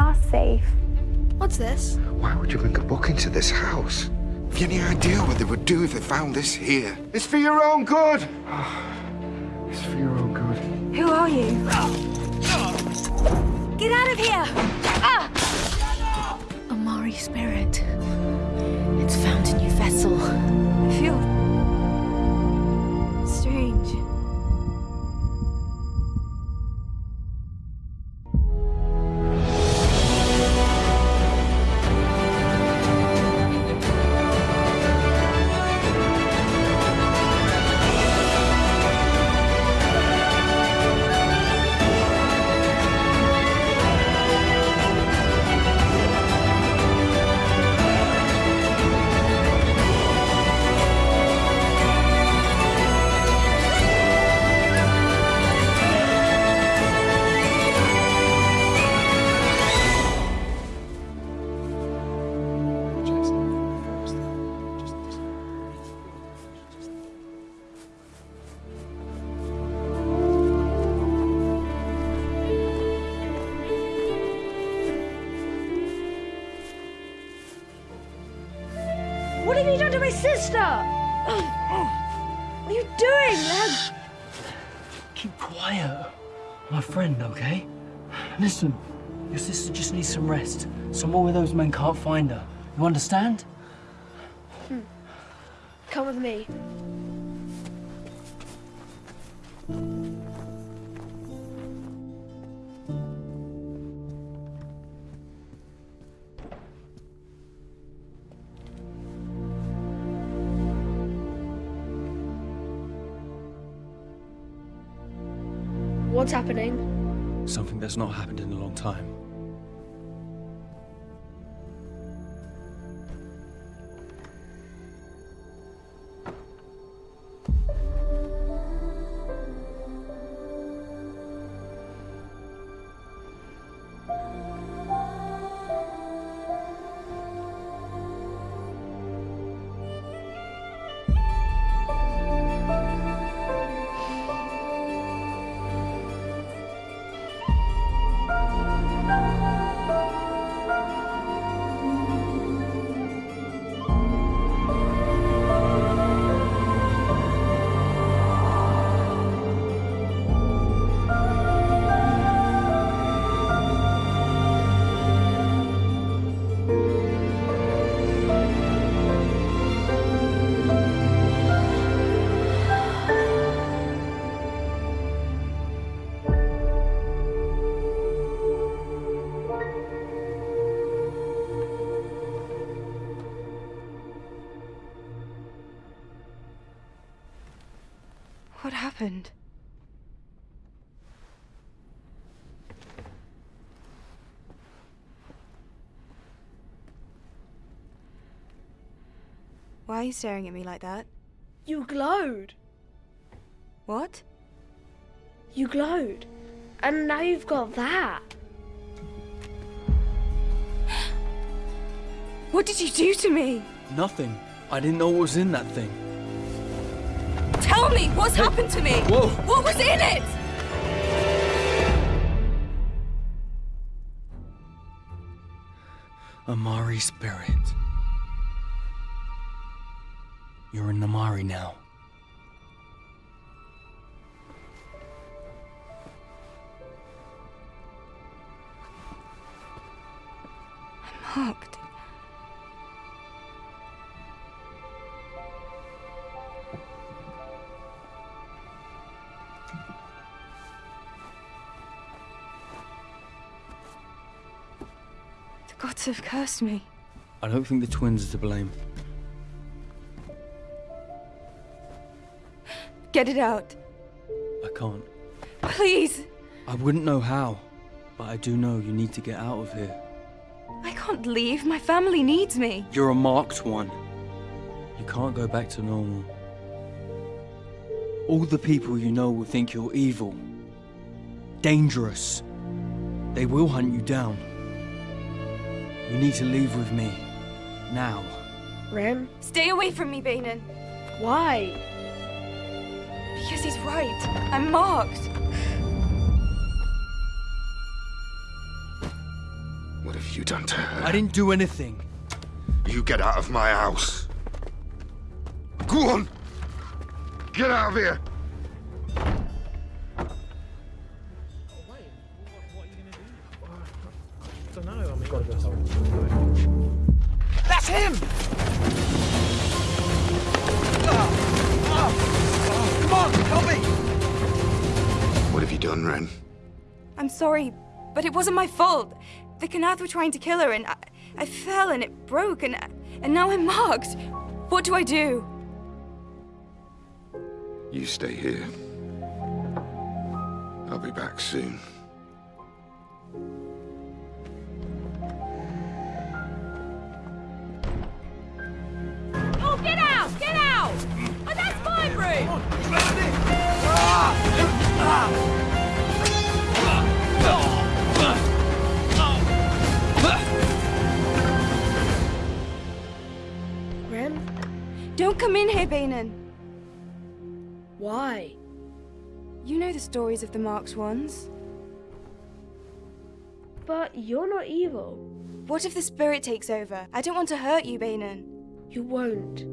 are safe. What's this? Why would you bring a book into this house? Have you any idea what they would do if they found this here? It's for your own good! It's for your own good. Who are you? Get out of here! Ah! Amari spirit. It's found a new vessel. I feel What have you done to my sister? What are you doing, Lem? Keep quiet. My friend, okay? Listen, your sister just needs some rest. Somewhere where those men can't find her. You understand? Hmm. Come with me. What's happening? Something that's not happened in a long time. Happened? Why are you staring at me like that? You glowed. What? You glowed. And now you've got that. What did you do to me? Nothing. I didn't know what was in that thing. Tell me what's happened to me. Whoa. What was in it? Amari spirit. You're in Amari now. I'm. The gods have cursed me. I don't think the twins are to blame. Get it out. I can't. Please. I wouldn't know how, but I do know you need to get out of here. I can't leave. My family needs me. You're a marked one. You can't go back to normal. All the people you know will think you're evil, dangerous. They will hunt you down. You need to leave with me. Now. Ren? Stay away from me, Banan. Why? Because he's right. I'm marked. What have you done to her? I didn't do anything. You get out of my house. Go on! Get out of here! That's him! Come on, help me! What have you done, Ren? I'm sorry, but it wasn't my fault. The Kanath were trying to kill her, and I, I fell and it broke, and and now I'm marked. What do I do? You stay here. I'll be back soon. That's my room! Ren? Don't come in here, Banan. Why? You know the stories of the marked ones. But you're not evil. What if the spirit takes over? I don't want to hurt you, Banan. You won't.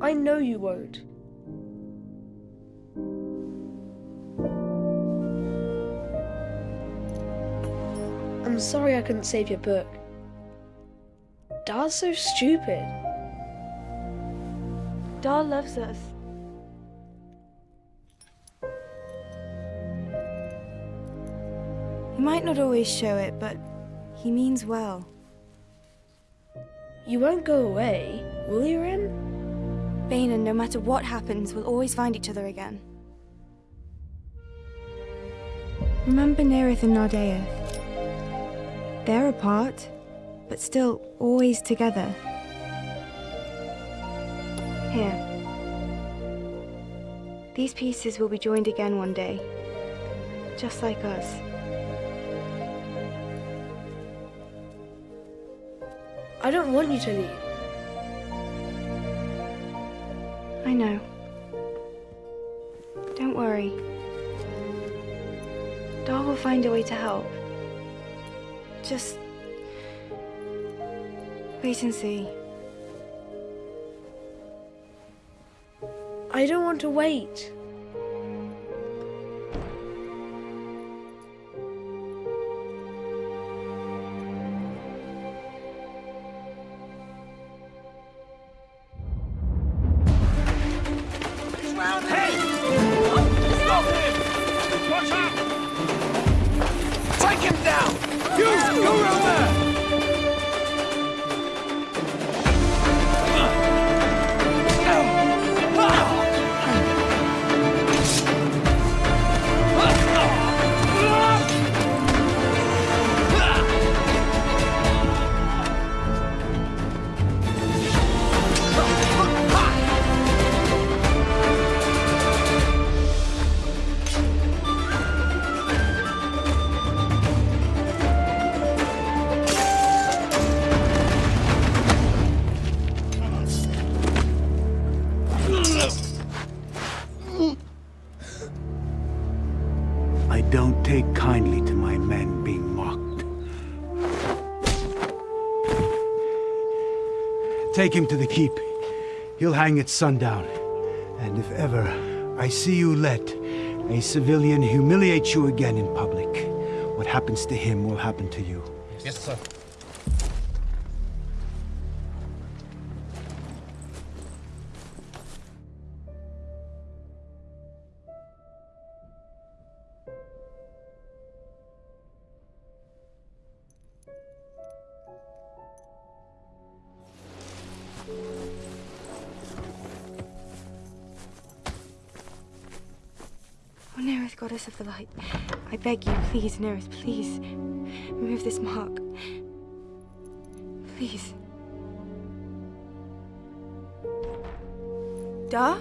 I know you won't. I'm sorry I couldn't save your book. Dar's so stupid. Dar loves us. He might not always show it, but he means well. You won't go away, will you, Ren? Banan, no matter what happens, we'll always find each other again. Remember Nerith and Nardeath? They're apart, but still always together. Here. These pieces will be joined again one day, just like us. I don't want you to leave. I know. Don't worry. Dar will find a way to help. Just wait and see. I don't want to wait. Kindly to my men being mocked. Take him to the keep. He'll hang at sundown. And if ever I see you let a civilian humiliate you again in public, what happens to him will happen to you. Yes, sir. Oh, goddess of the light. I beg you, please, Nerith, please. Remove this mark. Please. Dar?